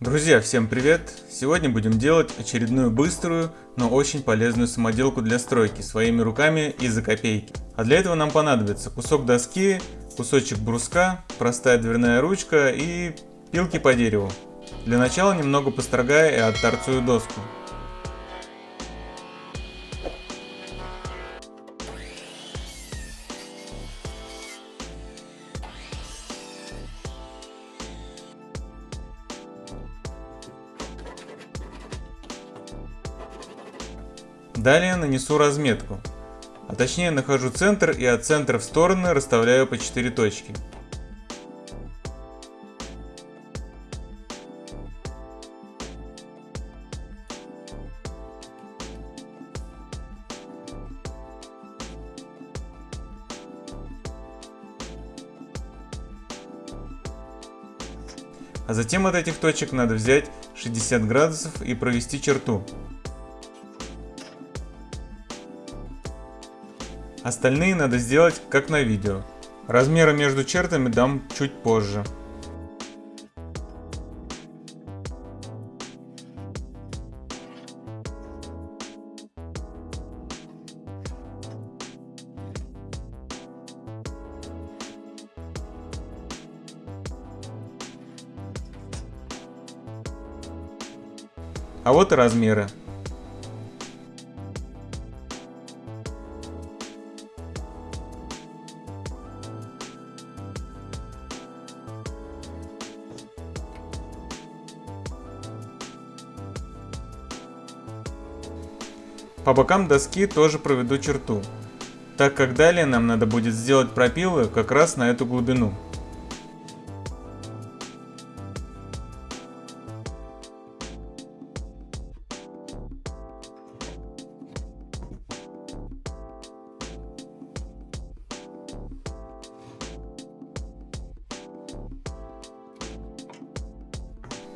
Друзья, всем привет! Сегодня будем делать очередную быструю, но очень полезную самоделку для стройки своими руками и за копейки. А для этого нам понадобится кусок доски, кусочек бруска, простая дверная ручка и пилки по дереву. Для начала немного построгаю и отторцую доску. Далее нанесу разметку, а точнее нахожу центр и от центра в стороны расставляю по 4 точки. А затем от этих точек надо взять 60 градусов и провести черту. Остальные надо сделать как на видео. Размеры между чертами дам чуть позже. А вот и размеры. По бокам доски тоже проведу черту, так как далее нам надо будет сделать пропилы как раз на эту глубину.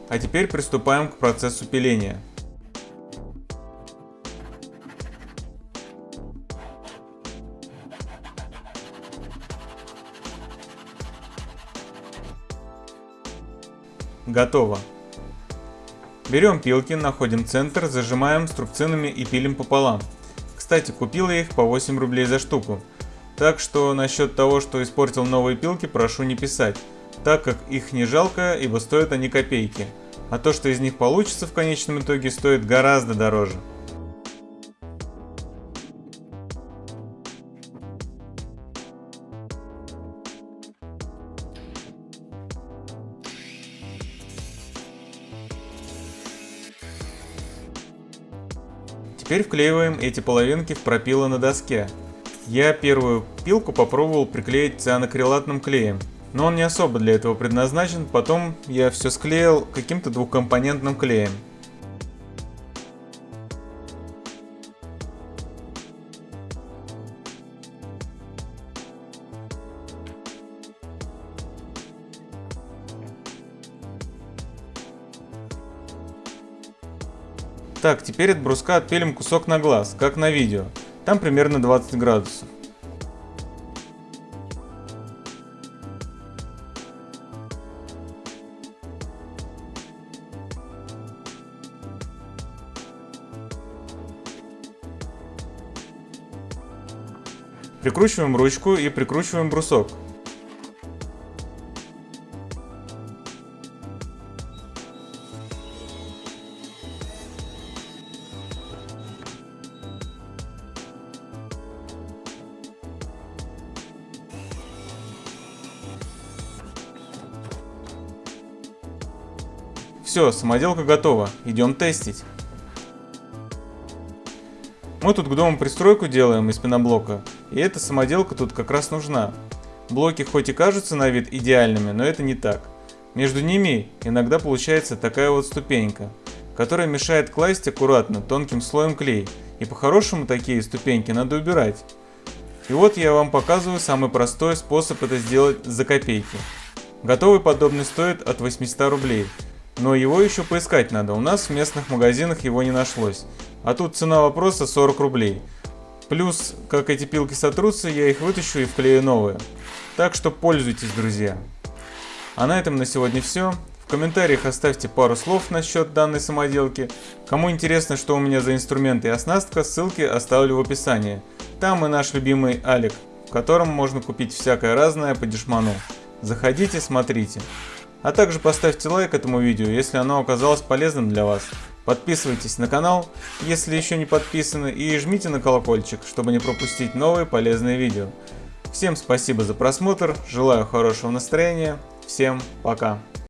А теперь приступаем к процессу пиления. Готово. Берем пилки, находим центр, зажимаем струбцинами и пилим пополам. Кстати, купил я их по 8 рублей за штуку. Так что насчет того, что испортил новые пилки, прошу не писать, так как их не жалко, ибо стоят они копейки. А то, что из них получится в конечном итоге, стоит гораздо дороже. Теперь вклеиваем эти половинки в пропилы на доске. Я первую пилку попробовал приклеить цианокрилатным клеем, но он не особо для этого предназначен, потом я все склеил каким-то двухкомпонентным клеем. Так, теперь от бруска отпилим кусок на глаз, как на видео. Там примерно 20 градусов. Прикручиваем ручку и прикручиваем брусок. Все, самоделка готова, идем тестить. Мы тут к дому пристройку делаем из пеноблока, и эта самоделка тут как раз нужна. Блоки хоть и кажутся на вид идеальными, но это не так. Между ними иногда получается такая вот ступенька, которая мешает класть аккуратно тонким слоем клей, и по-хорошему такие ступеньки надо убирать. И вот я вам показываю самый простой способ это сделать за копейки. Готовый подобный стоит от 800 рублей, но его еще поискать надо, у нас в местных магазинах его не нашлось. А тут цена вопроса 40 рублей. Плюс, как эти пилки сотрутся, я их вытащу и вклею новые. Так что пользуйтесь, друзья. А на этом на сегодня все. В комментариях оставьте пару слов насчет данной самоделки. Кому интересно, что у меня за инструменты и оснастка, ссылки оставлю в описании. Там и наш любимый Алик, в котором можно купить всякое разное по дешману. Заходите, смотрите. А также поставьте лайк этому видео, если оно оказалось полезным для вас. Подписывайтесь на канал, если еще не подписаны, и жмите на колокольчик, чтобы не пропустить новые полезные видео. Всем спасибо за просмотр, желаю хорошего настроения, всем пока.